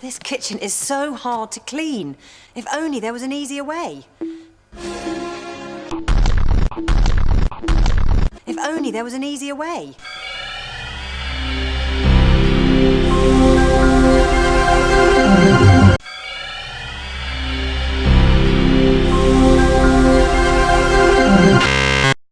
This kitchen is so hard to clean. If only there was an easier way. If only there was an easier way.